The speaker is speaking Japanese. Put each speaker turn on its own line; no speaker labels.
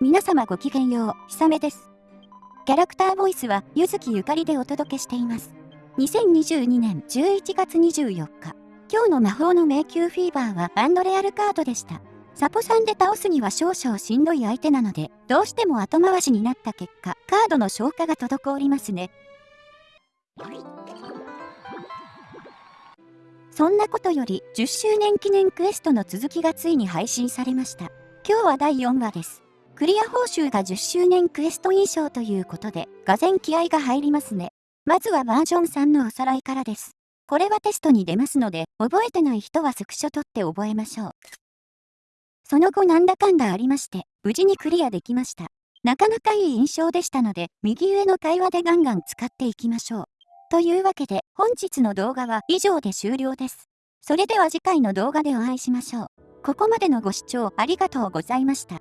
皆様ごきげんよう、ひさめです。キャラクターボイスは、ゆずきゆかりでお届けしています。2022年11月24日、今日の魔法の迷宮フィーバーはアンドレアルカードでした。サポさんで倒すには少々しんどい相手なので、どうしても後回しになった結果、カードの消化が滞りますね。そんなことより、10周年記念クエストの続きがついに配信されました。今日は第4話です。クリア報酬が10周年クエスト印象ということで、がぜ気合が入りますね。まずはバージョン3のおさらいからです。これはテストに出ますので、覚えてない人はスクショ取って覚えましょう。その後なんだかんだありまして、無事にクリアできました。なかなかいい印象でしたので、右上の会話でガンガン使っていきましょう。というわけで、本日の動画は以上で終了です。それでは次回の動画でお会いしましょう。ここまでのご視聴ありがとうございました。